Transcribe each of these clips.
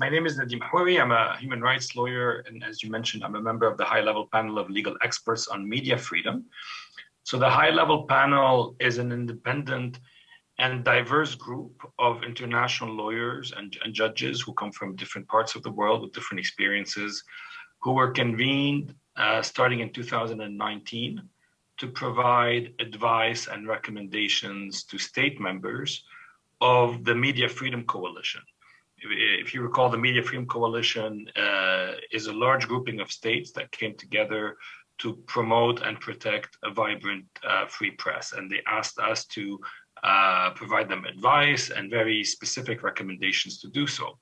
My name is Nadim Houry. I'm a human rights lawyer, and as you mentioned, I'm a member of the high-level panel of legal experts on media freedom. So the high-level panel is an independent and diverse group of international lawyers and, and, judges who come from different parts of the world with different experiences, who were convened uh, starting in 2019 to provide advice and recommendations to state members of the Media Freedom Coalition. If, you recall, the Media Freedom Coalition uh, is a large grouping of states that came together to promote and protect a vibrant uh, free press. And they asked us to uh, provide them advice and very specific recommendations to do so.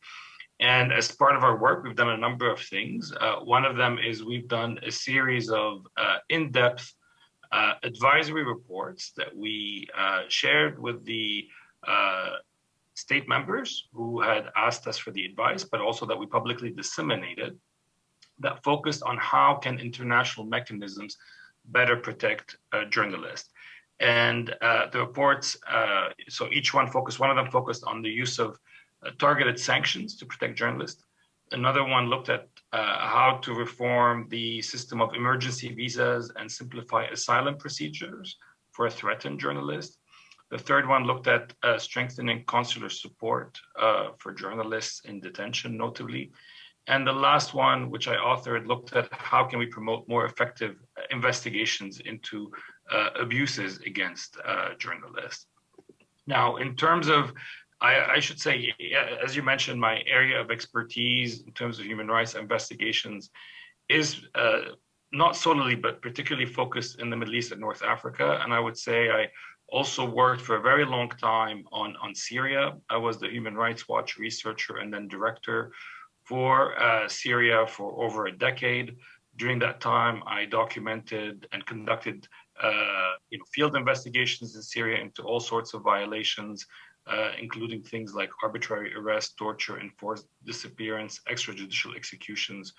And as part of our work, we've done a number of things. Uh, one of them is we've done a series of uh, in-depth uh, advisory reports that we shared with the state members who had asked us for the advice, but also that we publicly disseminated that focused on how can international mechanisms better protect journalists. And uh, the reports, uh, so each one focused, one of them focused on the use of uh, targeted sanctions to protect journalists. Another one looked at uh, how to reform the system of emergency visas and simplify asylum procedures for a threatened journalist. The third one looked at uh, strengthening consular support uh, for journalists in detention, notably. And the last one, which I authored, looked at how can we promote more effective investigations into uh, abuses against uh, journalists. Now, in terms of, I, I, should say, as you mentioned, my area of expertise in terms of human rights investigations is uh, not solely, but particularly focused in the Middle East and North Africa. And I would say I also worked for a very long time on, on Syria. I was the Human Rights Watch researcher and then director for uh, Syria for over a decade. During that time, I documented and conducted uh, you know, field investigations in Syria into all sorts of violations, uh, including things like arbitrary arrest, torture, enforced disappearance, extrajudicial executions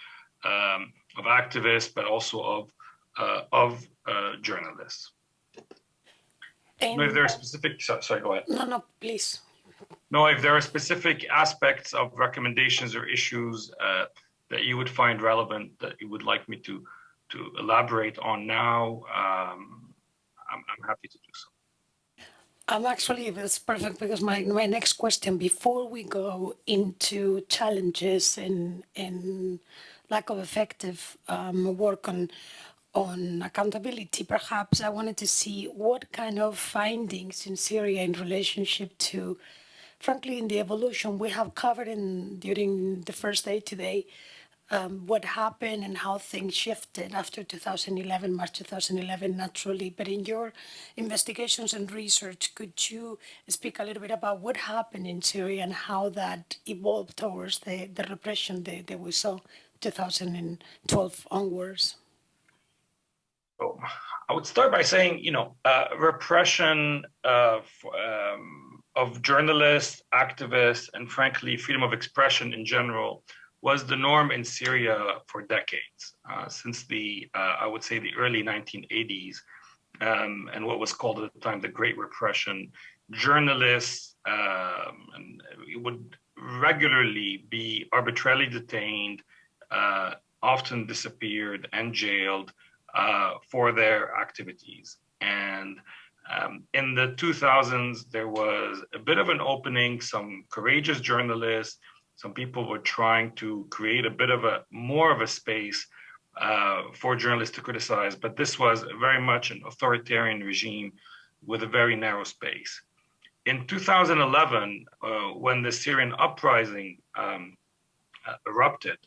um, of activists, but also of uh, of uh, journalists. And if there are specific, so, sorry, go ahead. No, no, please. No, if there are specific aspects of recommendations or issues uh, that you would find relevant that you would like me to to elaborate on now, um, I'm, I'm happy to do so. I'm actually, that's perfect because my, my next question, before we go into challenges and, and lack of effective um, work on, on accountability, perhaps I wanted to see what kind of findings in Syria in relationship to, frankly, in the evolution we have covered in during the first day today, um, what happened and how things shifted after 2011, March 2011, naturally. But in your investigations and research, could you speak a little bit about what happened in Syria and how that evolved towards the, the repression that, that we saw 2012 onwards? I would start by saying, you know, uh, repression of, um, of journalists, activists, and frankly, freedom of expression in general was the norm in Syria for decades, uh, since the, uh, I would say, the early 1980s, um, and what was called at the time the Great Repression. Journalists um, would regularly be arbitrarily detained, uh, often disappeared and jailed uh, for their activities. And um, in the 2000s, there was a bit of an opening, some courageous journalists some people were trying to create a bit of a more of a space uh, for journalists to criticize, but this was very much an authoritarian regime with a very narrow space. In 2011, uh, when the Syrian uprising um, uh, erupted,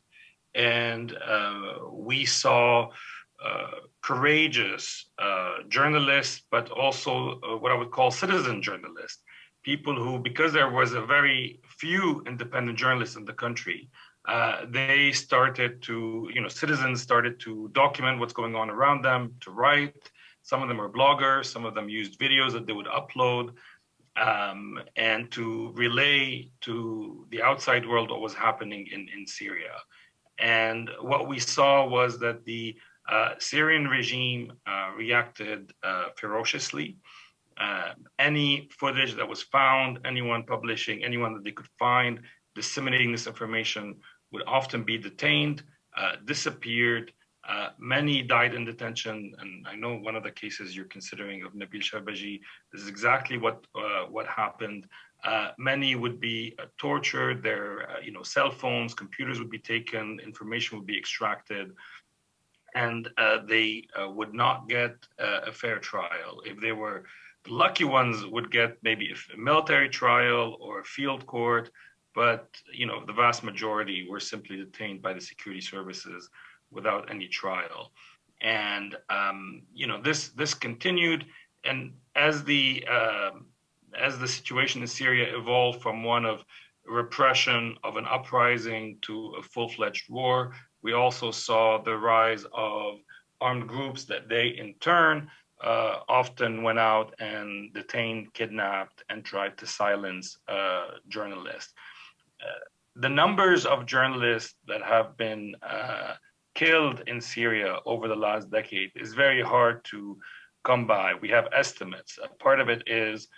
and uh, we saw courageous uh, journalists, but also what I would call citizen journalists, people who, because there was a very few independent journalists in the country, uh, they started to, you know, citizens started to document what's going on around them, to write. Some of them are bloggers, some of them used videos that they would upload um, and to relay to the outside world what was happening in, in Syria. And what we saw was that the uh, Syrian regime uh, reacted uh, ferociously uh, any footage that was found, anyone publishing, anyone that they could find, disseminating this information would often be detained, uh, disappeared. Uh, many died in detention, and I know one of the cases you're considering of Nabil Sharbaji. This is exactly what uh, what happened. Uh, many would be uh, tortured. Their you know cell phones, computers would be taken, information would be extracted, and they would not get a fair trial. If they were the lucky ones, would get maybe a military trial or a field court but you know the vast majority were simply detained by the security services without any trial and um, you know this this continued and as the uh, as the situation in Syria evolved from one of repression of an uprising to a full-fledged war we also saw the rise of armed groups that they in turn uh, often went out and detained, kidnapped, and tried to silence uh, journalists the numbers of journalists that have been uh, killed in Syria over the last decade is very hard to come by. We have estimates. Part of it is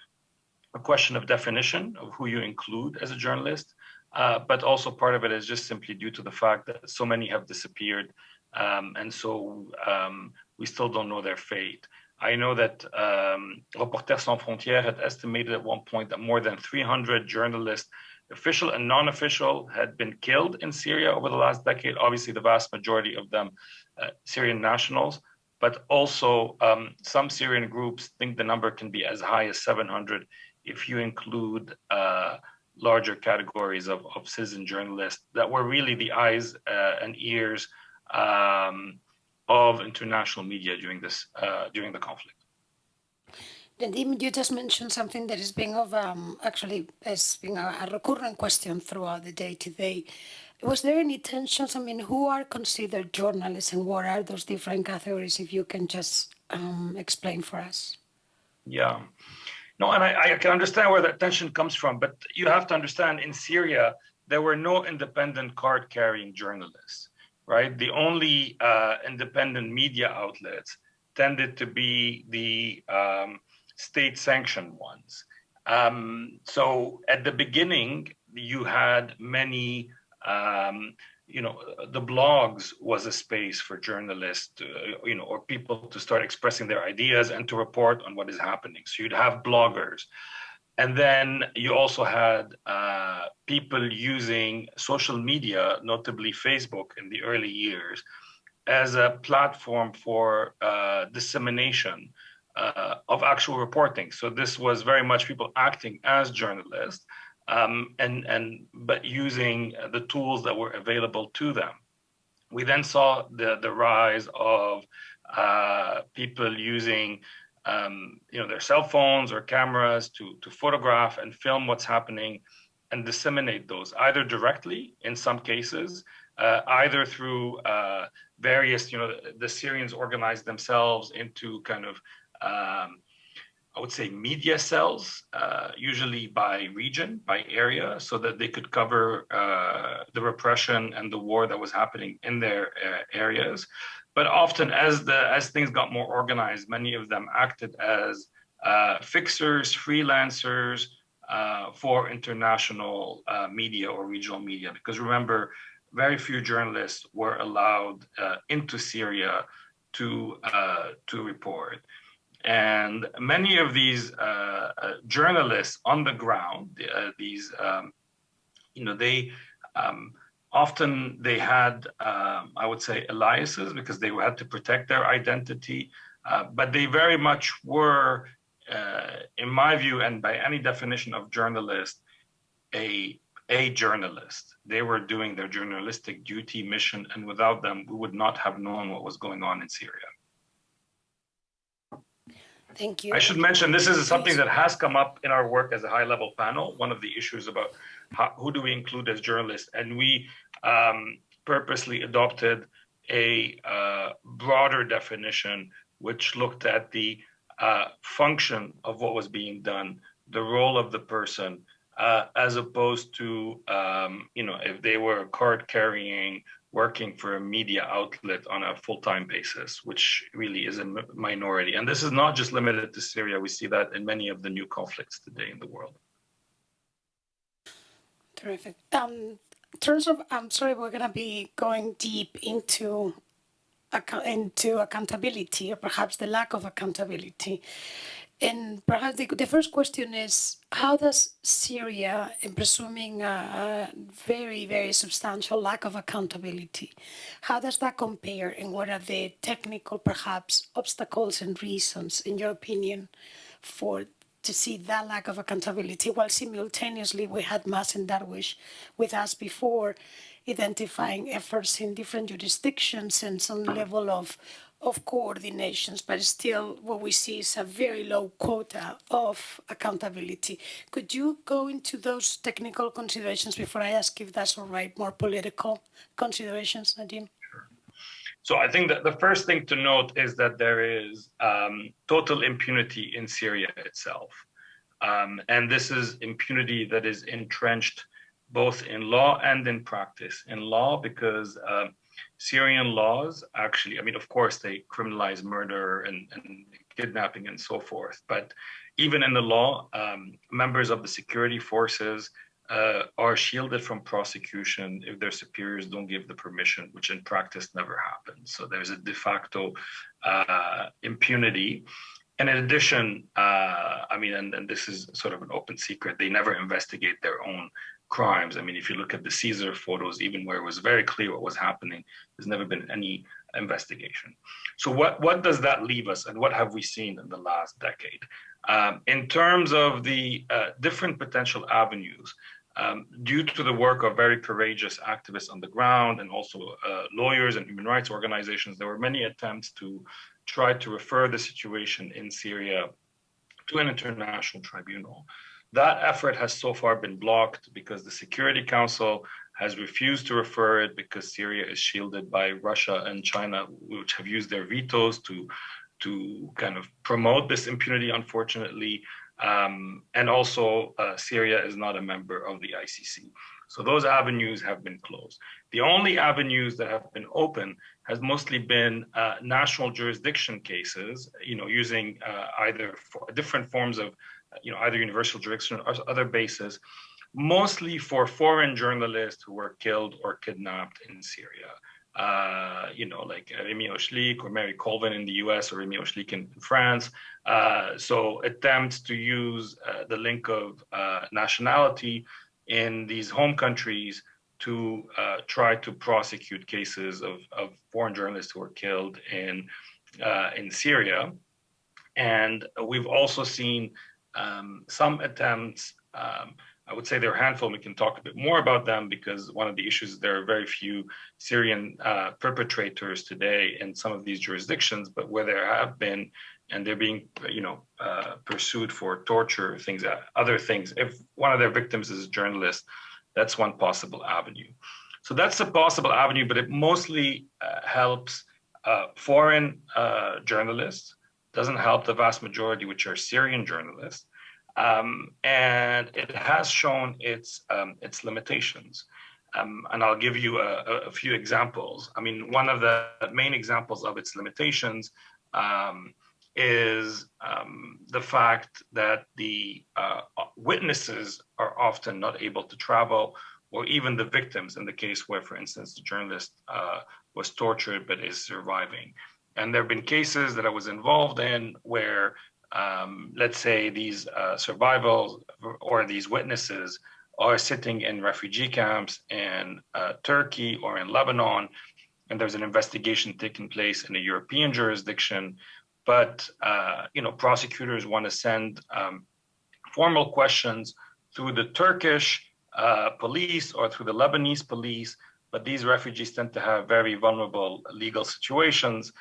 a question of definition of who you include as a journalist, uh, but also part of it is just simply due to the fact that so many have disappeared, um, and so um, we still don't know their fate. I know that um, Reporters Sans Frontières had estimated at one point that more than 300 journalists official and non-official had been killed in Syria over the last decade. Obviously, the vast majority of them uh, Syrian nationals, but also um, some Syrian groups think the number can be as high as 700 if you include uh, larger categories of, of citizen journalists that were really the eyes uh, and ears um, of international media during this uh, during the conflict. Nadim, you just mentioned something that is being of um, actually has been a, a recurrent question throughout the day today. Was there any tensions? I mean, who are considered journalists and what are those different categories? If you can just um, explain for us. Yeah. No, and I, I, can understand where that tension comes from, but you have to understand in Syria, there were no independent card carrying journalists, right? The only uh, independent media outlets tended to be the um, state sanctioned ones. Um, so at the beginning, you had many, um, you know, the blogs was a space for journalists, uh, you know, or people to start expressing their ideas and to report on what is happening. So you'd have bloggers. And then you also had uh, people using social media, notably Facebook in the early years, as a platform for uh, dissemination uh, of actual reporting. So this was very much people acting as journalists um, and, and but using the tools that were available to them. We then saw the, the rise of uh, people using um, you know, their cell phones or cameras to, to photograph and film what's happening and disseminate those either directly in some cases, uh, either through uh, various, you know, the Syrians organized themselves into kind of um, I would say media cells, uh, usually by region, by area, so that they could cover uh, the repression and the war that was happening in their uh, areas. But often, as the as things got more organized, many of them acted as uh, fixers, freelancers uh, for international uh, media or regional media. Because remember, very few journalists were allowed into Syria to to report. And many of these uh, uh, journalists on the ground, uh, these, um, you know, they um, often they had, um, I would say, aliases because they had to protect their identity. Uh, but they very much were, uh, in my view, and by any definition of journalist, a a journalist. They were doing their journalistic duty mission, and without them, we would not have known what was going on in Syria. Thank you. I should mention this is something that has come up in our work as a high level panel. One of the issues about how, who do we include as journalists, and we um, purposely adopted a uh, broader definition which looked at the uh, function of what was being done, the role of the person, uh, as opposed to um, you know if they were card carrying working for a media outlet on a full-time basis, which really is a minority. And this is not just limited to Syria. We see that in many of the new conflicts today in the world. Terrific. Um, in terms of, I'm sorry, we're going to be going deep into into accountability or perhaps the lack of accountability. And perhaps the, the first question is, how does Syria, in presuming a, a, very, very substantial lack of accountability, how does that compare and what are the technical, perhaps, obstacles and reasons, in your opinion, for to see that lack of accountability? While simultaneously we had Mazen Darwish with us before identifying efforts in different jurisdictions and some level of of coordinations, but still what we see is a very low quota of accountability. Could you go into those technical considerations before I ask if that's all right, more political considerations, Nadim? So I think that the first thing to note is that there is um, total impunity in Syria itself. Um, and this is impunity that is entrenched both in law and in practice. In law, because uh, Syrian laws actually, I mean, of course, they criminalize murder and, and kidnapping and so forth. But even in the law, um, members of the security forces uh, are shielded from prosecution if their superiors don't give the permission, which in practice never happens. So there's a de facto uh, impunity. And in addition, uh, I mean, and, and this is sort of an open secret, they never investigate their own crimes. I mean, if you look at the Caesar photos, even where it was very clear what was happening, there's never been any investigation. So what, what does that leave us and what have we seen in the last decade? Um, in terms of the uh, different potential avenues, um, due to the work of very courageous activists on the ground and also uh, lawyers and human rights organizations, there were many attempts to try to refer the situation in Syria to an international tribunal. That effort has so far been blocked because the Security Council has refused to refer it because Syria is shielded by Russia and China, which have used their vetoes to to kind of promote this impunity, unfortunately. Um, and also, uh, Syria is not a member of the ICC. So those avenues have been closed. The only avenues that have been open has mostly been uh, national jurisdiction cases, you know, using uh, either different forms of you know, either universal jurisdiction or other bases, mostly for foreign journalists who were killed or kidnapped in Syria. Uh, you know, like Rémi Ochlik or Marie Colvin in the US or Rémi Ochlik in France. Uh, so attempts to use uh, the link of uh, nationality in these home countries to uh, try to prosecute cases of, of foreign journalists who were killed in, uh, in Syria. And we've also seen um, some attempts, um, I would say there are a handful, we can talk a bit more about them because one of the issues, is there are very few Syrian uh, perpetrators today in some of these jurisdictions, but where there have been, and they're being, you know, uh, pursued for torture, things, uh, other things. If one of their victims is a journalist, that's one possible avenue. So that's a possible avenue, but it mostly uh, helps uh, foreign uh, journalists doesn't help the vast majority, which are Syrian journalists. Um, and it has shown its um, its limitations. Um, and I'll give you a, a, few examples. I mean, one of the main examples of its limitations um, is um, the fact that the uh, witnesses are often not able to travel, or even the victims in the case where, for instance, the journalist uh, was tortured but is surviving. And there have been cases that I was involved in where, um, let's say, these uh, survivors or these witnesses are sitting in refugee camps in uh, Turkey or in Lebanon, and there's an investigation taking place in a European jurisdiction. But uh, you know, prosecutors want to send um, formal questions through the Turkish uh, police or through the Lebanese police. But these refugees tend to have very vulnerable legal situations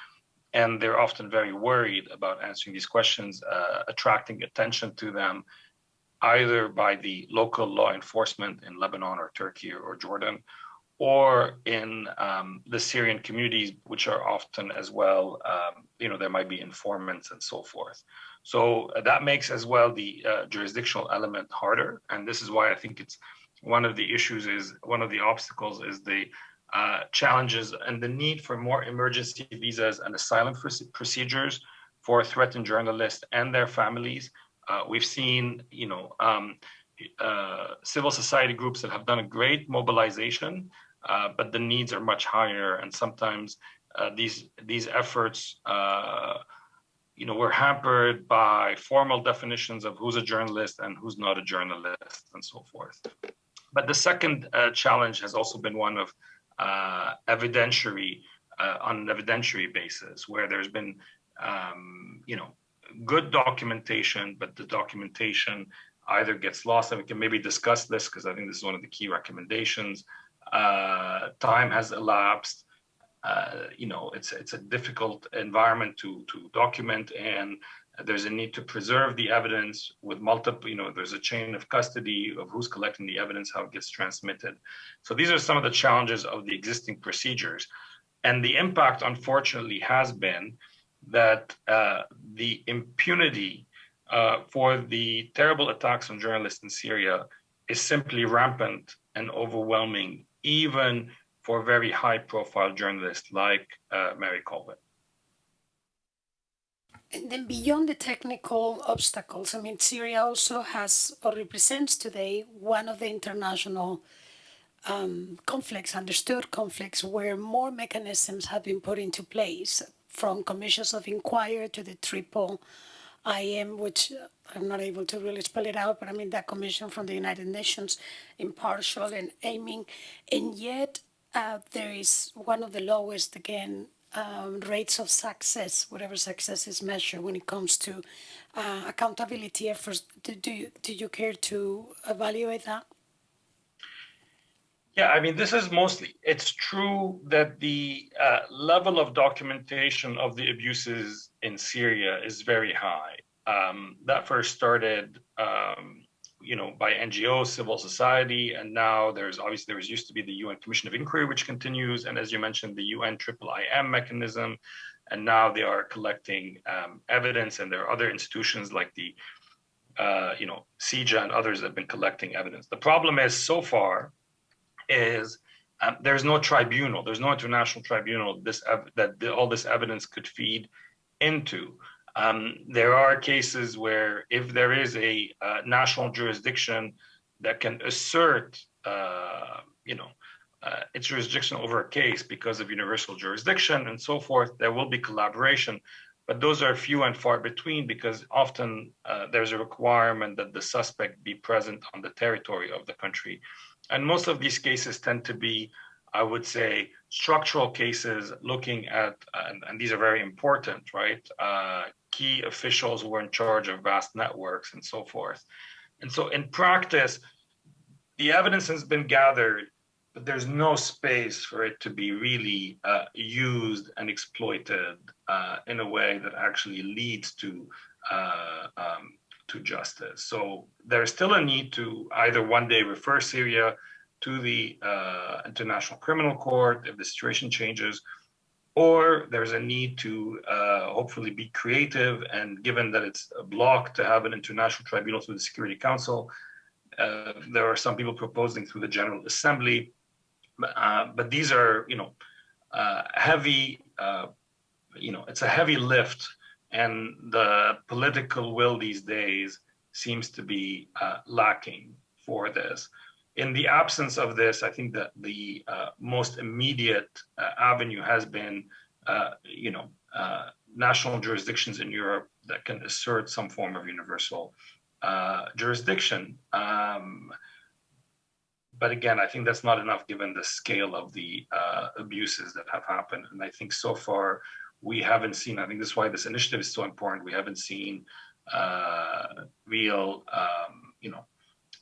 and they're often very worried about answering these questions, uh, attracting attention to them, either by the local law enforcement in Lebanon or Turkey or Jordan, or in um, the Syrian communities, which are often as well, um, you know, there might be informants and so forth. So uh, that makes as well the uh, jurisdictional element harder. And this is why I think it's one of the issues is one of the obstacles is the uh, challenges and the need for more emergency visas and asylum procedures for threatened journalists and their families. Uh, we've seen, you know, um, uh, civil society groups that have done a great mobilization, uh, but the needs are much higher, and sometimes uh, these these efforts, you know, were hampered by formal definitions of who's a journalist and who's not a journalist, and so forth. But the second challenge has also been one of uh, evidentiary on an evidentiary basis, where there's been, um, you know, good documentation, but the documentation either gets lost, and we can maybe discuss this because I think this is one of the key recommendations. Uh, time has elapsed. Uh, you know, it's it's a difficult environment to to document, and there's a need to preserve the evidence with multiple. You know, there's a chain of custody of who's collecting the evidence, how it gets transmitted. So these are some of the challenges of the existing procedures, and the impact, unfortunately, has been that uh, the impunity uh, for the terrible attacks on journalists in Syria is simply rampant and overwhelming, even for very high profile journalists like uh, Marie Colvin. And then beyond the technical obstacles, I mean, Syria also has or represents today one of the international um, conflicts, understood conflicts, where more mechanisms have been put into place from commissions of inquiry to the triple IM, which I'm not able to really spell it out, but I mean that commission from the United Nations, impartial and aiming, and yet uh, there is one of the lowest, again, um, rates of success, whatever success is measured when it comes to uh, accountability efforts. Do, do, you, do you care to evaluate that? Yeah, I mean, this is mostly, it's true that the uh, level of documentation of the abuses in Syria is very high. Um, that first started, um, you know, by NGOs, civil society, and now there's obviously there was used to be the UN Commission of Inquiry, which continues, and as you mentioned, the UN Triple IM mechanism, and now they are collecting um, evidence, and there are other institutions like the, uh, you know, CIJA and others that have been collecting evidence. The problem is so far is um, there's no tribunal, there's no international tribunal this that all this evidence could feed into. Um, there are cases where if there is a uh, national jurisdiction that can assert, uh, you know, uh, its jurisdiction over a case because of universal jurisdiction and so forth, there will be collaboration. But those are few and far between because often uh, there's a requirement that the suspect be present on the territory of the country. And most of these cases tend to be, I would say, structural cases looking at, and, and these are very important, right? Uh, key officials who are in charge of vast networks and so forth. And so in practice, the evidence has been gathered, but there's no space for it to be really uh, used and exploited uh, in a way that actually leads to uh, um, to justice. So there's still a need to either one day refer Syria to the uh, International Criminal Court if the situation changes, or there's a need to uh, hopefully be creative and given that it's blocked to have an international tribunal through the Security Council, uh, there are some people proposing through the General Assembly, uh, but these are, you know, uh, heavy, uh, you know, it's a heavy lift and the political will these days seems to be uh, lacking for this. In the absence of this, I think that the uh, most immediate uh, avenue has been, uh, you know, uh, national jurisdictions in Europe that can assert some form of universal uh, jurisdiction. Um, but again, I think that's not enough given the scale of the abuses that have happened. And I think so far we haven't seen, I think this is why this initiative is so important. We haven't seen uh, real, um, you know,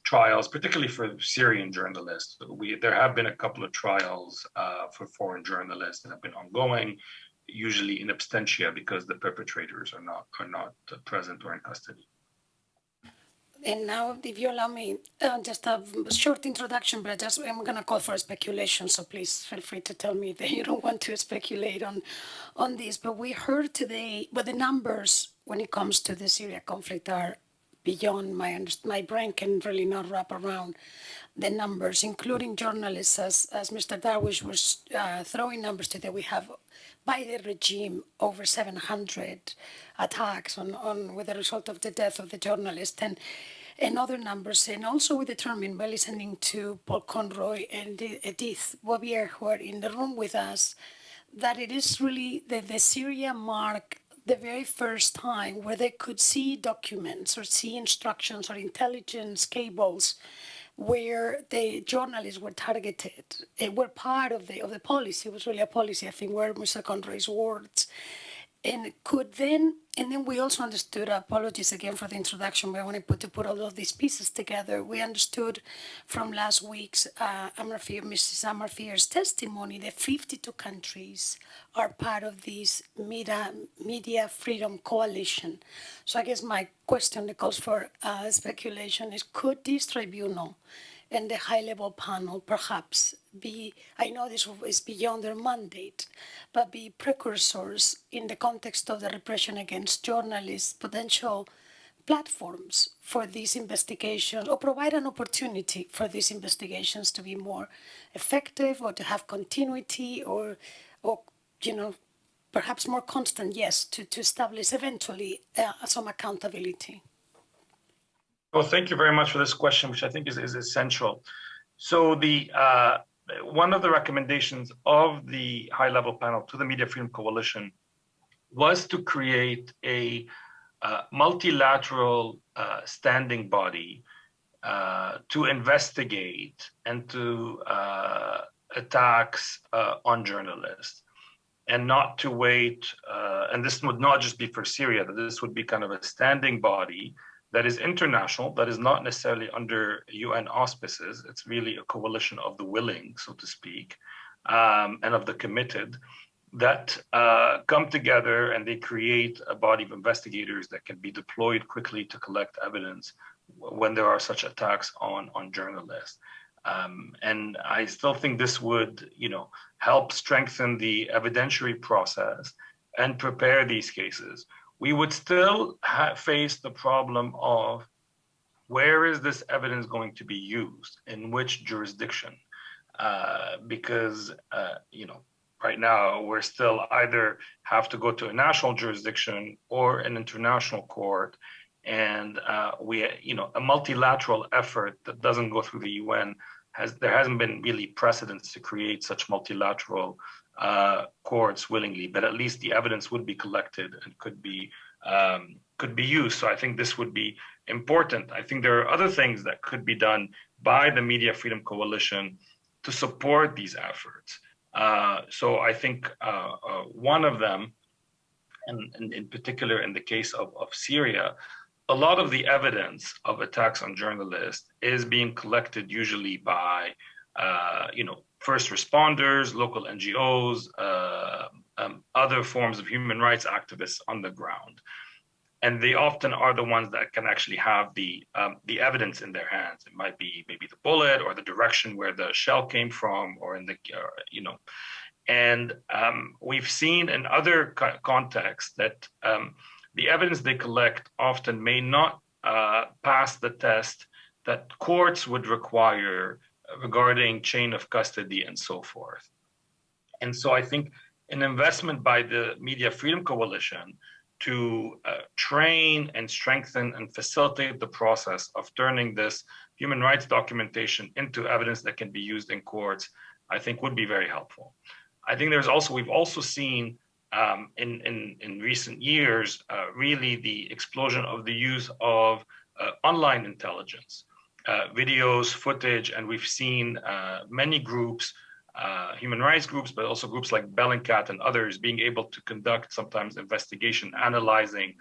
trials, particularly for Syrian journalists. We, there have been a couple of trials uh, for foreign journalists that have been ongoing, usually in absentia because the perpetrators are not, are not present or in custody. And now, if you allow me, uh, just a short introduction, but I just I'm gonna call for speculation. So please feel free to tell me that you don't want to speculate on, on this. But we heard today, but the numbers when it comes to the Syria conflict are beyond my my brain can really not wrap around the numbers, including journalists, as as Mr. Darwish was uh, throwing numbers today. We have by the regime over 700 attacks on, on with the result of the death of the journalist and and other numbers. And also we determined by listening to Paul Conroy and Edith Bouvier, who are in the room with us, that it is really that the Syria mark the very first time where they could see documents or see instructions or intelligence cables where the journalists were targeted and were part of the of the policy. It was really a policy, I think, were Mr. Conroy's words and could then and then we also understood apologies again for the introduction but i wanted to put all of these pieces together we understood from last week's uh, Amarfir, mrs amarfir's testimony that 52 countries are part of this media, media freedom coalition. So i guess my question that calls for uh, speculation is could this tribunal and the high level panel perhaps be, I know this is beyond their mandate, but be precursors in the context of the repression against journalists, potential platforms for these investigations or provide an opportunity for these investigations to be more effective or to have continuity or, or you know, perhaps more constant, yes, to, to establish eventually uh, some accountability. Well, thank you very much for this question, which I think is, is essential. So the uh, one of the recommendations of the high level panel to the Media Freedom Coalition was to create a uh, multilateral uh, standing body uh, to investigate and to uh, attacks uh, on journalists and not to wait. and this would not just be for Syria, that this would be kind of a standing body that is international, that is not necessarily under UN auspices. It's really a coalition of the willing, so to speak, um, and of the committed that uh, come together and they create a body of investigators that can be deployed quickly to collect evidence when there are such attacks on, on journalists. Um, and I still think this would, you know, help strengthen the evidentiary process and prepare these cases we would still face the problem of where is this evidence going to be used? In which jurisdiction? Uh, because uh, you know right now we're still either have to go to a national jurisdiction or an international court. And uh, we you know a multilateral effort that doesn't go through the UN has there hasn't been really precedence to create such multilateral uh, courts willingly, but at least the evidence would be collected and could be um, could be used. So I think this would be important. I think there are other things that could be done by the Media Freedom Coalition to support these efforts. Uh, so I think uh, uh, one of them, and, and, in particular in the case of, of Syria, a lot of the evidence of attacks on journalists is being collected usually by, uh, you know, first responders, local NGOs, uh, um, other forms of human rights activists on the ground. And they often are the ones that can actually have the um, the evidence in their hands. It might be maybe the bullet or the direction where the shell came from, or in the uh, you know. And um, we've seen in other co contexts that um, the evidence they collect often may not uh, pass the test that courts would require regarding chain of custody and so forth. And so I think an investment by the Media Freedom Coalition to uh, train and strengthen and facilitate the process of turning this human rights documentation into evidence that can be used in courts, I think would be very helpful. I think there's also, we've also seen um, in, in, in recent years, uh, really the explosion of the use of uh, online intelligence videos, footage, and we've seen uh, many groups, uh, human rights groups, but also groups like Bellingcat and others being able to conduct sometimes investigation, analyzing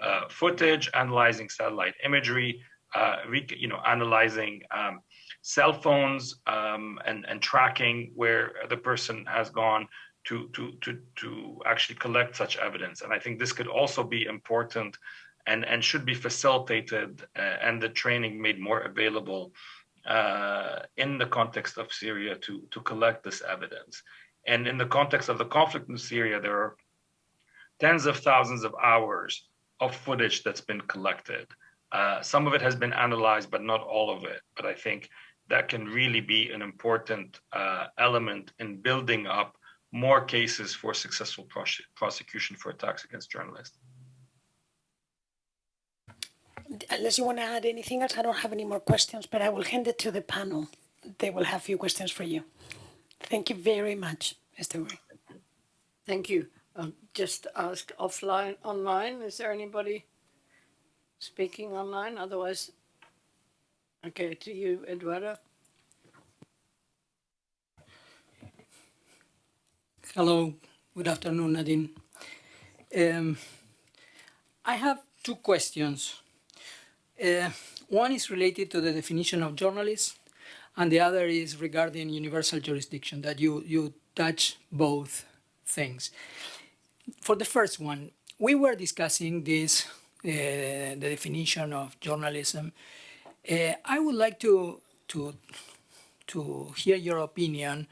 uh, footage, analyzing satellite imagery, uh, you know, analyzing um, cell phones um, and, and tracking where the person has gone to, to, to, to actually collect such evidence. And I think this could also be important and, and should be facilitated uh, and the training made more available uh, in the context of Syria to, to collect this evidence. And in the context of the conflict in Syria, there are tens of thousands of hours of footage that's been collected. Uh, some of it has been analyzed, but not all of it. But I think that can really be an important uh, element in building up more cases for successful prose prosecution for attacks against journalists. Unless you want to add anything else, I don't have any more questions, but I will hand it to the panel. They will have a few questions for you. Thank you very much, Mr. Wei. Thank you. Um, just ask offline, online, is there anybody speaking online? Otherwise, okay, to you, Eduardo. Hello, good afternoon, Nadine. Um, I have two questions. Uh, one is related to the definition of journalists, and the other is regarding universal jurisdiction, that you, you touch both things. For the first one, we were discussing this, uh, the definition of journalism. Uh, I would like to, to, to hear your opinion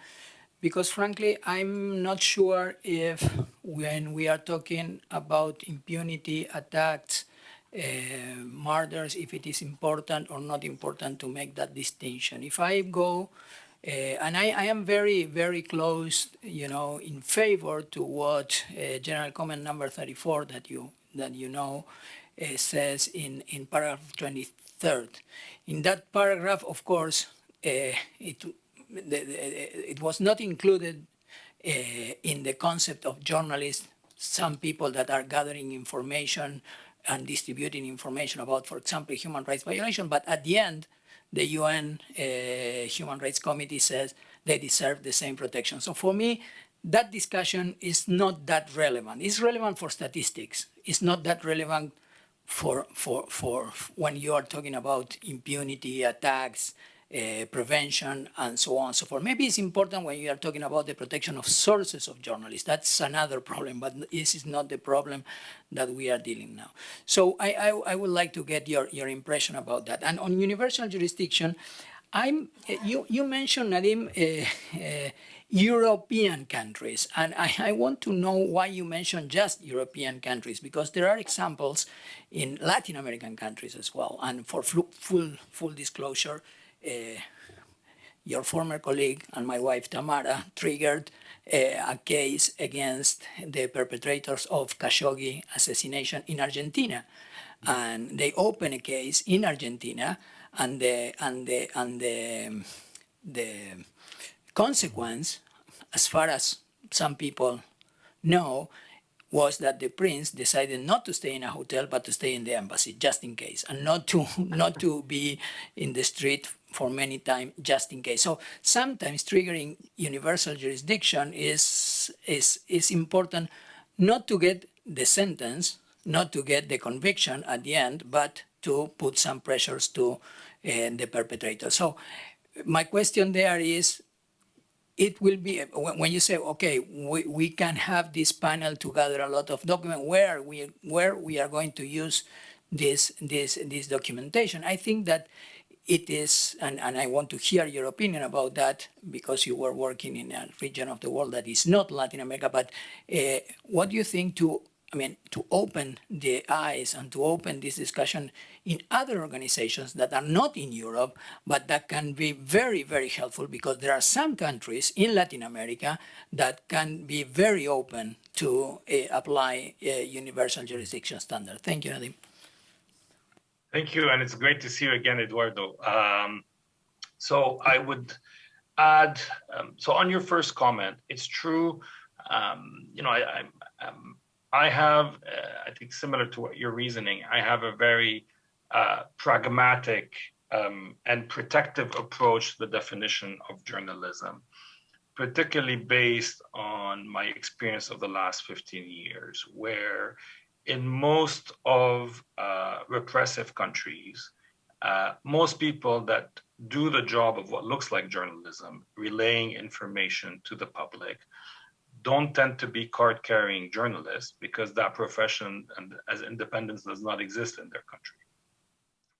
because frankly, I'm not sure if when we are talking about impunity, attacks, murders, if it is important or not important to make that distinction. If I go, uh, and I, I, am very, very close, you know, in favor to what uh, General Comment number 34 that you, that you know uh, says in, in paragraph 23rd. In that paragraph, of course, uh, it it was not included uh, in the concept of journalists, some people that are gathering information and distributing information about, for example, human rights violation, but at the end, the UN uh, Human Rights Committee says they deserve the same protection. So for me, that discussion is not that relevant. It's relevant for statistics. It's not that relevant for, for, for when you are talking about impunity, attacks, uh, prevention, and so on and so forth. Maybe it's important when you are talking about the protection of sources of journalists. That's another problem, but this is not the problem that we are dealing now. So I, I, I would like to get your, your impression about that. And on universal jurisdiction, I'm, you, you mentioned, Nadim, uh, uh, European countries. And I, I, want to know why you mentioned just European countries, because there are examples in Latin American countries as well. And for full, full disclosure, uh, your former colleague and my wife Tamara triggered uh, a case against the perpetrators of Khashoggi assassination in Argentina. And they opened a case in Argentina and the, and the, and the, the consequence, as far as some people know, was that the prince decided not to stay in a hotel but to stay in the embassy just in case and not to not to be in the street for many time just in case. So sometimes triggering universal jurisdiction is, is, is important not to get the sentence, not to get the conviction at the end, but to put some pressures to uh, the perpetrator. So my question there is, it will be, when you say, okay, we, we can have this panel to gather a lot of document, where we, where we are going to use this, this, this documentation, I think that it is, and, and I want to hear your opinion about that because you were working in a region of the world that is not Latin America, but uh, what do you think to, I mean, to open the eyes and to open this discussion in other organizations that are not in Europe, but that can be very, very helpful because there are some countries in Latin America that can be very open to uh, apply uh, universal jurisdiction standard. Thank you, Nadim. Thank you, and it's great to see you again, Eduardo. Um, so I would add, um, so on your first comment, it's true, um, you know, I, I, um, I have, uh, I think similar to what you're reasoning, I have a very uh, pragmatic um, and protective approach to the definition of journalism, particularly based on my experience of the last 15 years, where in most of uh, repressive countries, uh, most people that do the job of what looks like journalism, relaying information to the public, don't tend to be card-carrying journalists because that profession and as independence does not exist in their country.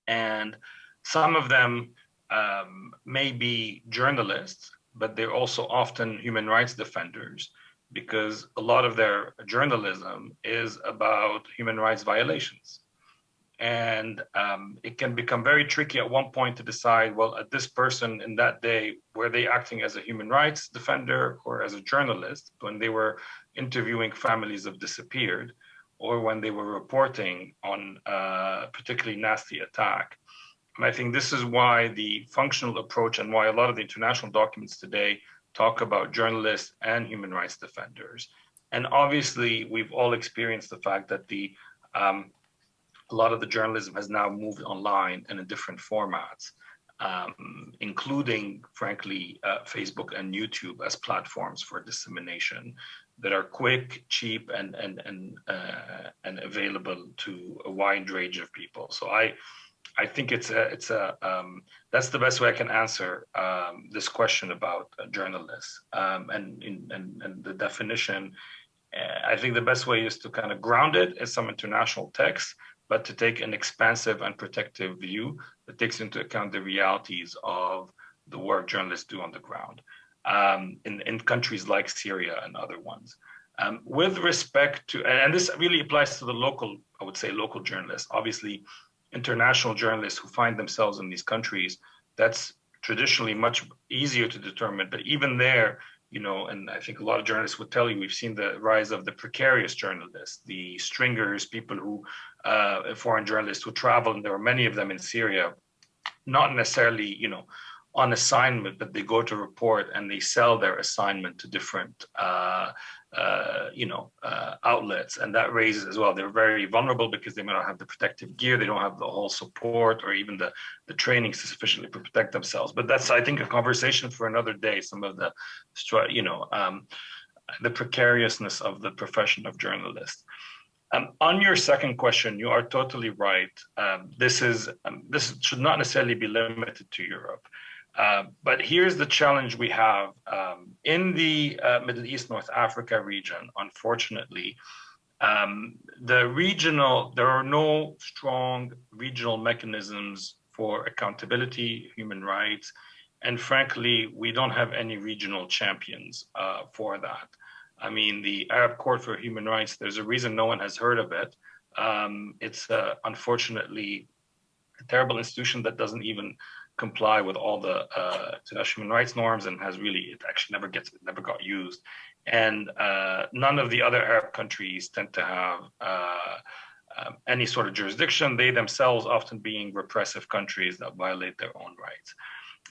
And some of them um, may be journalists, but they're also often human rights defenders because a lot of their journalism is about human rights violations. And um, it can become very tricky at one point to decide, well, at this person in that day, were they acting as a human rights defender or as a journalist when they were interviewing families of disappeared? or when they were reporting on a particularly nasty attack. And I think this is why the functional approach and why a lot of the international documents today talk about journalists and human rights defenders. And obviously, we've all experienced the fact that the um, a lot of the journalism has now moved online and in different formats, um, including, frankly, uh, Facebook and YouTube as platforms for dissemination that are quick, cheap, and and and uh, and available to a wide range of people. So I I think it's a it's a um, that's the best way I can answer um, this question about journalists um, and, in, and and the definition. Uh, I think the best way is to kind of ground it in some international text, but to take an expansive and protective view that takes into account the realities of the work journalists do on the ground um, in in countries like Syria and other ones. Um, with respect to, and this really applies to the local, I would say, local journalists. Obviously, international journalists who find themselves in these countries, that's traditionally much easier to determine. But even there, you know, and I think a lot of journalists would tell you, we've seen the rise of the precarious journalists, the stringers, people who, uh, foreign journalists who travel, and there are many of them in Syria, not necessarily, you know, on assignment, but they go to report and they sell their assignment to different, uh, uh, you know, uh, outlets, and that raises as well. They're very vulnerable because they may not have the protective gear, they don't have the whole support or even the the training to sufficiently protect themselves. But that's, I think, a conversation for another day. Some of the, you know, um, the precariousness of the profession of journalist. Um, on your second question, you are totally right. Um, this is um, this should not necessarily be limited to Europe. Uh, but here's the challenge we have um, in the uh, Middle East, North Africa region. Unfortunately, um, the regional there are no strong regional mechanisms for accountability, human rights, and frankly, we don't have any regional champions uh, for that. I mean, the Arab Court for Human Rights. There's a reason no one has heard of it. Um, it's uh, unfortunately a terrible institution that doesn't even comply with all the uh, international human rights norms and has really it actually never gets never got used. And uh, none of the other arab countries tend to have uh, um, any sort of jurisdiction. They themselves often being repressive countries that violate their own rights.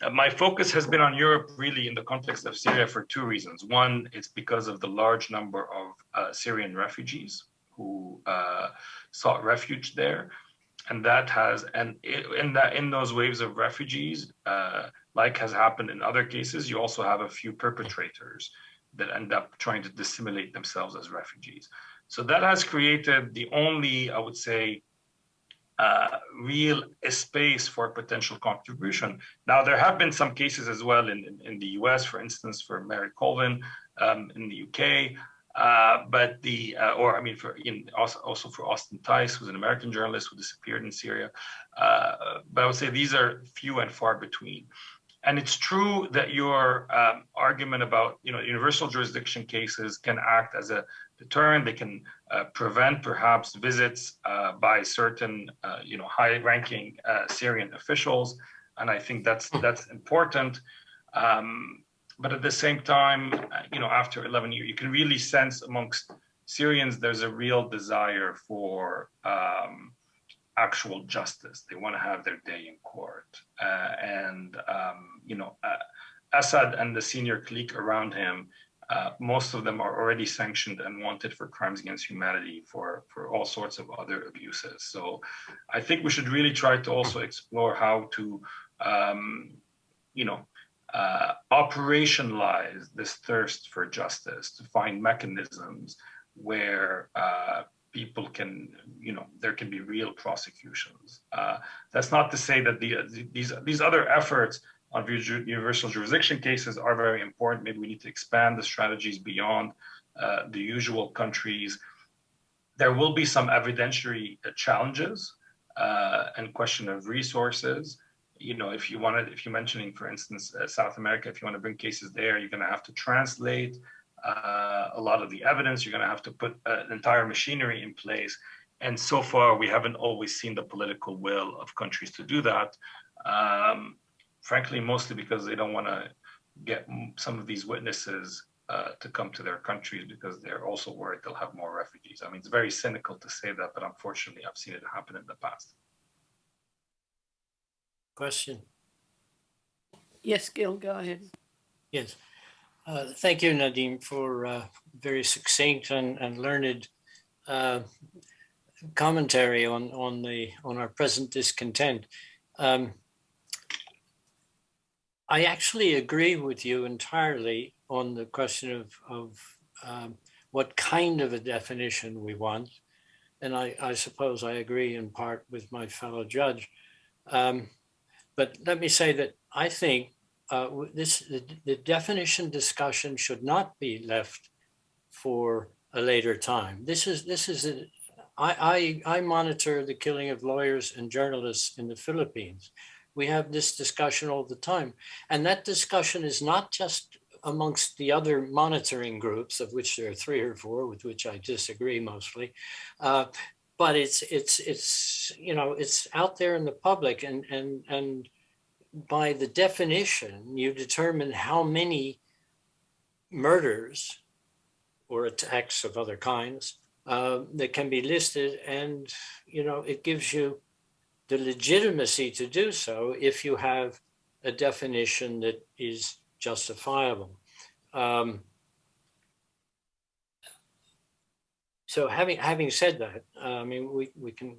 Uh, my focus has been on Europe really in the context of Syria for two reasons. One, it's because of the large number of uh, Syrian refugees who uh, sought refuge there and that has and in that in those waves of refugees uh, like has happened in other cases you also have a few perpetrators that end up trying to dissimulate themselves as refugees so that has created the only i would say uh, real space for potential contribution. Now, there have been some cases as well in, in, in the US, for instance, for Marie Colvin um, in the UK, uh, but the, uh, or I mean, for in, also, also for Austin Tice, who's an American journalist who disappeared in Syria. Uh, but I would say these are few and far between. And it's true that your um, argument about, you know, universal jurisdiction cases can act as a deterrent. They can uh, prevent perhaps visits uh, by certain, you know, high-ranking Syrian officials. And I think that's that's important. Um, but at the same time, uh, you know, after 11 years, you can really sense amongst Syrians there's a real desire for um, actual justice. They want to have their day in court, uh, and um, you know, uh, Assad and the senior clique around him. Uh, most of them are already sanctioned and wanted for crimes against humanity for, for all sorts of other abuses. So I think we should really try to also explore how to, um, you know, uh, operationalize this thirst for justice, to find mechanisms where uh, people can, you know, there can be real prosecutions. Uh, that's not to say that the, these these other efforts on universal jurisdiction cases are very important. Maybe we need to expand the strategies beyond uh, the usual countries. There will be some evidentiary challenges uh, and question of resources you know, if you wanted, if you're mentioning, for instance, uh, South America, if you want to bring cases there, you're going to have to translate uh, a lot of the evidence. You're going to have to put uh, an entire machinery in place. And so far, we haven't always seen the political will of countries to do that. Um, frankly, mostly because they don't want to get some of these witnesses uh, to come to their countries because they're also worried they'll have more refugees. I mean, it's very cynical to say that, but unfortunately, I've seen it happen in the past. Question? Yes, Gil, go ahead. Yes. Uh, Thank you, Nadim, for uh, very succinct and and learned uh, commentary on on the on our present discontent. Um, I actually agree with you entirely on the question of of um, what kind of a definition we want, and I, I suppose I agree in part with my fellow judge. Um, but let me say that I think uh, this the, the definition discussion should not be left for a later time. This is this is a, I, I I monitor the killing of lawyers and journalists in the Philippines. We have this discussion all the time, and that discussion is not just amongst the other monitoring groups, of which there are three or four, with which I disagree mostly. Uh, but it's it's it's you know it's out there in the public, and and and by the definition, you determine how many murders or attacks of other kinds uh, that can be listed, and you know it gives you the legitimacy to do so if you have a definition that is justifiable. Um, so having having said that, I mean we we can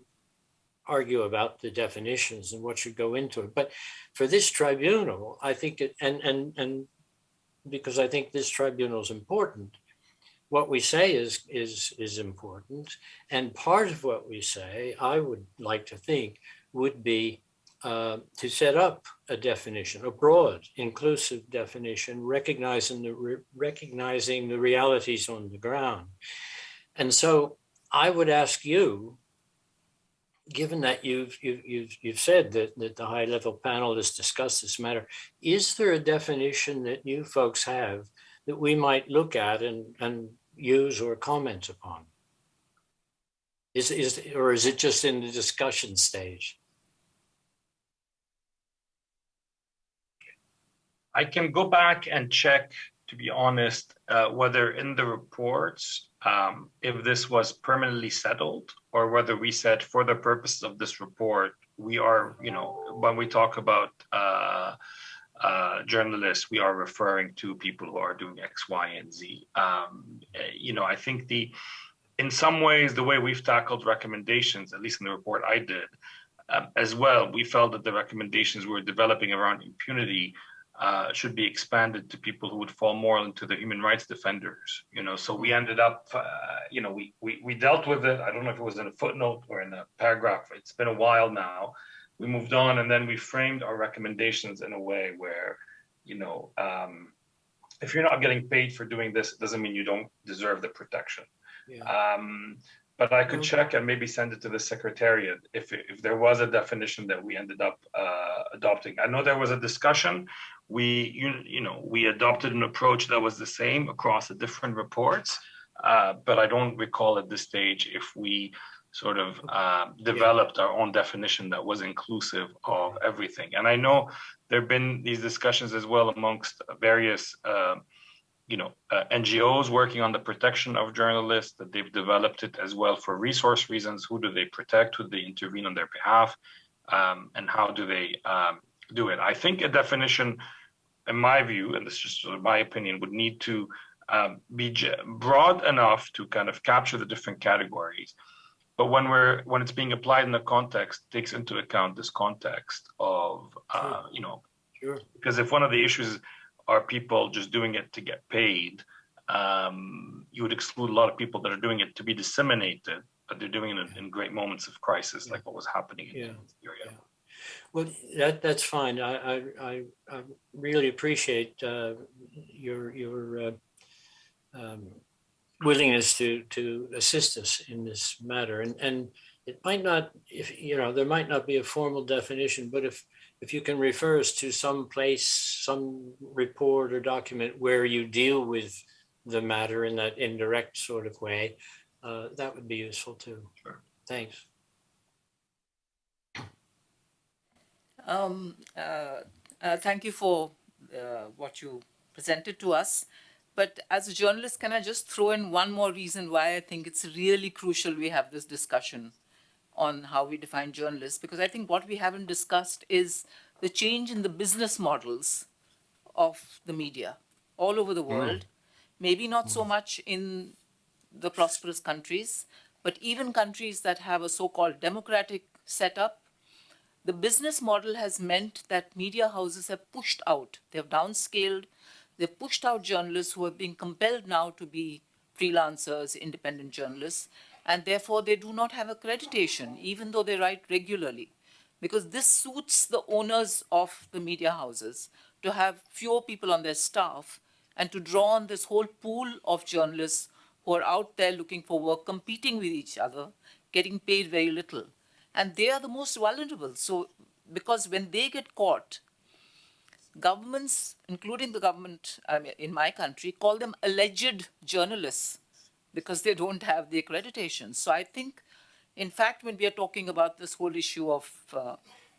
argue about the definitions and what should go into it. But for this tribunal, I think it, and and and because I think this tribunal is important, what we say is is is important, and part of what we say, I would like to think, would be uh, to set up a definition, a broad, inclusive definition, recognizing the re- recognizing the realities on the ground. And so, I would ask you given that you've you've you've, you've said that, that the high level panel has discussed this matter, is there a definition that you folks have that we might look at and, and use or comment upon? Is is or is it just in the discussion stage? I can go back and check, to be honest, uh, whether in the reports, um, if this was permanently settled or whether we said for the purposes of this report, we are, you know, when we talk about uh, uh, journalists, we are referring to people who are doing X, Y, and Z. Um, eh, you know, I think the, in some ways, the way we've tackled recommendations, at least in the report I did, um, as well, we felt that the recommendations we were developing around impunity uh, should be expanded to people who would fall more into the human rights defenders. You know, so we ended up, uh, you know, we, we we dealt with it. I don't know if it was in a footnote or in a paragraph. It's been a while now. We moved on, and then we framed our recommendations in a way where, you know, um, if you're not getting paid for doing this, it doesn't mean you don't deserve the protection. Yeah. Um, but I could check and maybe send it to the secretariat if if there was a definition that we ended up uh, adopting. I know there was a discussion. We you you know we adopted an approach that was the same across the different reports, uh, but I don't recall at this stage if we sort of uh, developed our own definition that was inclusive of everything. And I know there have been these discussions as well amongst various. Uh, you know, uh, NGOs working on the protection of journalists, that they've developed it as well for resource reasons. Who do they protect? Who do they intervene on their behalf? Um, and how do they um, do it? I think a definition, in my view, and this is just sort of my opinion, would need to um, be j- broad enough to kind of capture the different categories. But when we're when it's being applied in the context, takes into account this context of uh, you know Sure. because if one of the issues are people just doing it to get paid, um, you would exclude a lot of people that are doing it to be disseminated, but they're doing it in, in great moments of crisis, like what was happening in Yeah. Syria. Well, that that's fine. I I I, I really appreciate uh, your your uh, um, willingness to to assist us in this matter, and and it might not if you know there might not be a formal definition, but if if you can refer us to some place, some report or document where you deal with the matter in that indirect sort of way, uh, that would be useful too. Sure. Thanks. Um, uh, uh, thank you for uh, what you presented to us. But as a journalist, can I just throw in one more reason why I think it's really crucial we have this discussion on how we define journalists? Because I think what we haven't discussed is the change in the business models of the media all over the world. Mm. Maybe not so much in the prosperous countries, but even countries that have a so-called democratic setup, the business model has meant that media houses have pushed out, they've downscaled, they've pushed out journalists who are being compelled now to be freelancers, independent journalists, and therefore they do not have accreditation, even though they write regularly. Because this suits the owners of the media houses to have fewer people on their staff and to draw on this whole pool of journalists who are out there looking for work, competing with each other, getting paid very little. And they are the most vulnerable. So, because when they get caught, governments, including the government I mean, in my country, call them alleged journalists because they don't have the accreditation. So I think, in fact, when we are talking about this whole issue of, uh,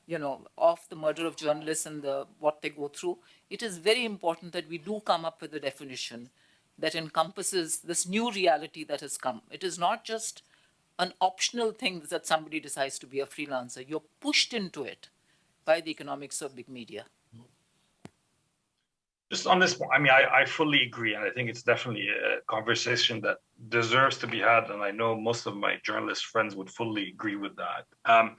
you know, of the murder of journalists and the, what they go through, it is very important that we do come up with a definition that encompasses this new reality that has come. It is not just an optional thing that somebody decides to be a freelancer. You're pushed into it by the economics of big media. Just on this point, I mean, I, I fully agree. And I think it's definitely a conversation that deserves to be had. And I know most of my journalist friends would fully agree with that. Um,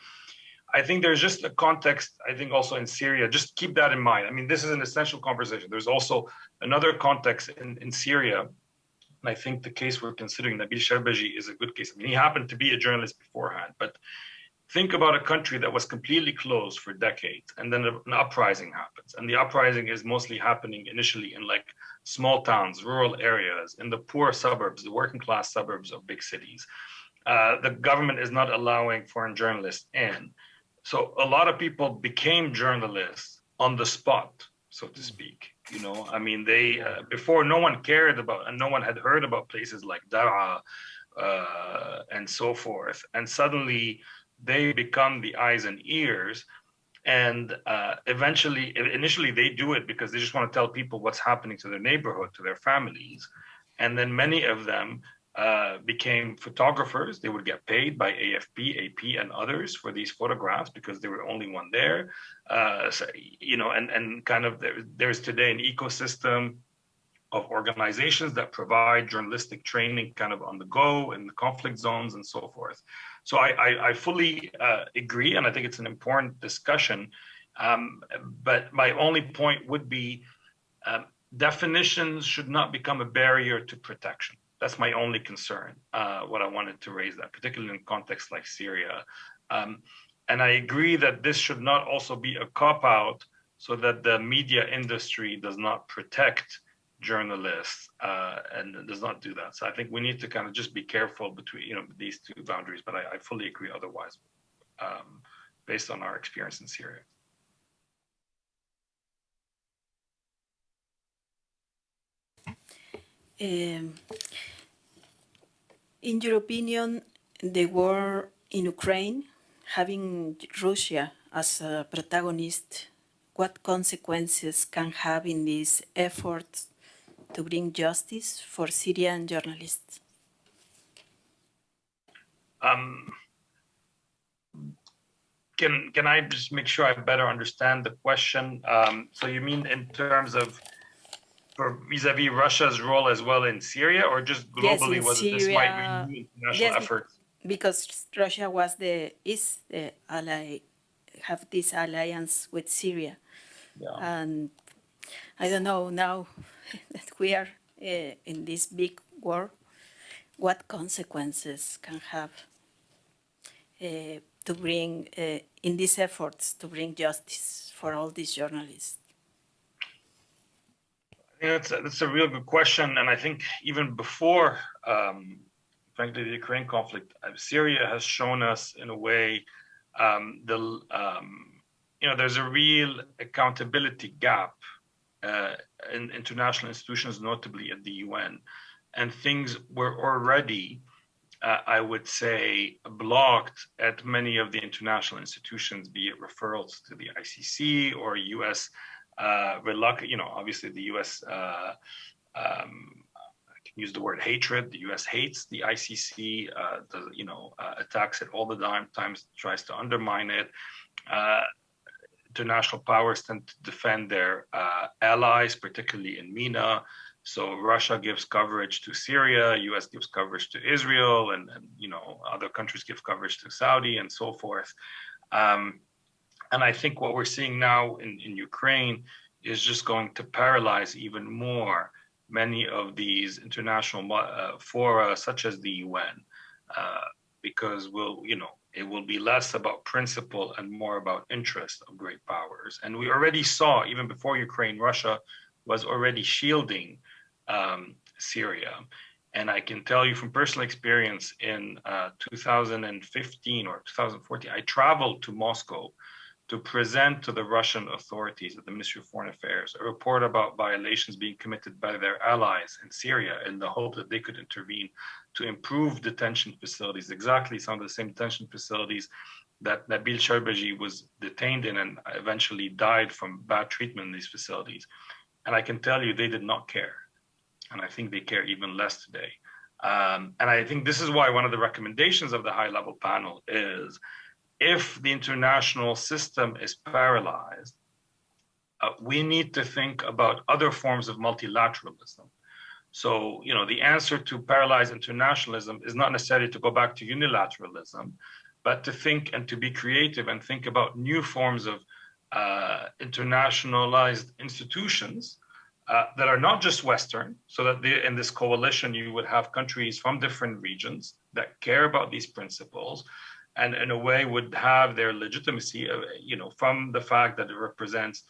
I think there's just a context, I think also in Syria, just keep that in mind. I mean, this is an essential conversation. There's also another context in, in Syria. And I think the case we're considering, Nabil Sharbaji, is a good case. I mean, he happened to be a journalist beforehand, but think about a country that was completely closed for decades and then an uprising happens. And the uprising is mostly happening initially in like small towns, rural areas, in the poor suburbs, the working class suburbs of big cities. Uh, the government is not allowing foreign journalists in. So a lot of people became journalists on the spot, so to speak. You know, I mean, they uh, before no one cared about and no one had heard about places like Daraa uh, and so forth, and suddenly they become the eyes and ears. And uh, eventually, initially, they do it because they just want to tell people what's happening to their neighborhood, to their families. And then many of them uh, became photographers. They would get paid by AFP, AP, and others for these photographs because they were only one there. Uh, so, you know, and and kind of there, there's today an ecosystem of organizations that provide journalistic training kind of on the go in the conflict zones and so forth. So I, I, I fully uh, agree, and I think it's an important discussion. Um, but my only point would be um, definitions should not become a barrier to protection that's my only concern. Uh, what I wanted to raise that, particularly in context like Syria. Um, and I agree that this should not also be a cop out so that the media industry does not protect journalists uh, and does not do that. So I think we need to kind of just be careful between you know these two boundaries. But I, I fully agree otherwise, um, based on our experience in Syria. Um, in your opinion, the war in Ukraine, having Russia as a protagonist, what consequences can have in these efforts to bring justice for Syrian journalists? Um, can can I just make sure I better understand the question? Um, so you mean in terms of for vis-a-vis Russia's role as well in Syria, or just globally? Yes, was Syria, this might renew international yes, efforts? Because Russia was the is the ally, have this alliance with Syria, yeah. and I don't know now that we are uh, in this big war, what consequences can have uh, to bring uh, in these efforts to bring justice for all these journalists. That's a, that's a real good question, and I think even before, um, frankly, the Ukraine conflict, uh, Syria has shown us in a way um, the um, you know there's a real accountability gap uh, in international institutions, notably at the UN, and things were already. Uh, I would say, blocked at many of the international institutions, be it referrals to the ICC or US uh, reluctant, you know, obviously the U.S. Uh, um, can use the word hatred. The U.S. hates the ICC. Uh, the, you know, uh, attacks it all the time. Times tries to undermine it. Uh, international powers tend to defend their uh, allies, particularly in MENA. So Russia gives coverage to Syria, U.S. gives coverage to Israel, and, and you know other countries give coverage to Saudi and so forth. Um, and I think what we're seeing now in, in Ukraine is just going to paralyze even more many of these international uh, fora, such as the UN, uh, because we'll, you know, it will be less about principle and more about interest of great powers. And we already saw, even before Ukraine, Russia was already shielding um, Syria. And I can tell you from personal experience in uh, 2015 or 2014, I traveled to Moscow to present to the Russian authorities at the Ministry of Foreign Affairs a report about violations being committed by their allies in Syria in the hope that they could intervene to improve detention facilities, exactly some of the same detention facilities that Nabil Sharbaji was detained in and eventually died from bad treatment in these facilities. And I can tell you they did not care. And I think they care even less today. Um, and I think this is why one of the recommendations of the high level panel is if the international system is paralyzed, uh, we need to think about other forms of multilateralism. So, you know, the answer to paralyzed internationalism is not necessarily to go back to unilateralism, but to think and to be creative and think about new forms of uh, internationalized institutions uh, that are not just Western, so that they, in this coalition you would have countries from different regions that care about these principles, and in a way would have their legitimacy, uh, you know, from the fact that it represents,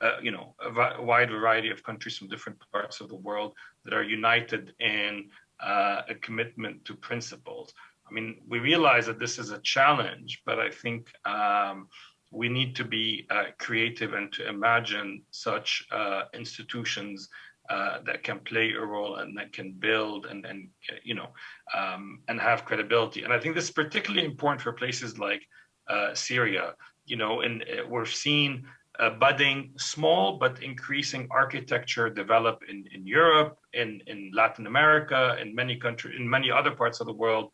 uh, you know, a wide variety of countries from different parts of the world that are united in uh, a commitment to principles. I mean, we realize that this is a challenge, but I think um, we need to be uh, creative and to imagine such uh, institutions uh, that can play a role and that can build and, and you know, um, and have credibility. And I think this is particularly important for places like uh, Syria. You know, and uh, we're seeing a budding, small but increasing architecture develop in, in Europe, in, in Latin America, in many countries, in many other parts of the world,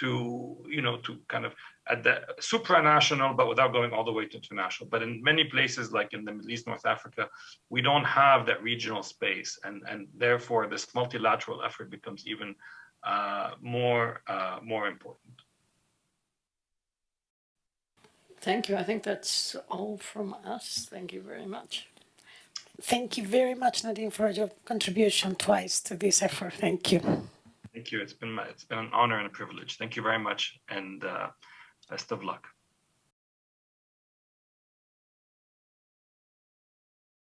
to you know, to kind of at the supranational, but without going all the way to international. But in many places, like in the Middle East, North Africa, we don't have that regional space, and and therefore this multilateral effort becomes even uh, more uh, more important. Thank you. I think that's all from us. Thank you very much. Thank you very much, Nadim, for your contribution twice to this effort. Thank you. Thank you. It's been my, it's been an honor and a privilege. Thank you very much, and. Uh, Best of luck.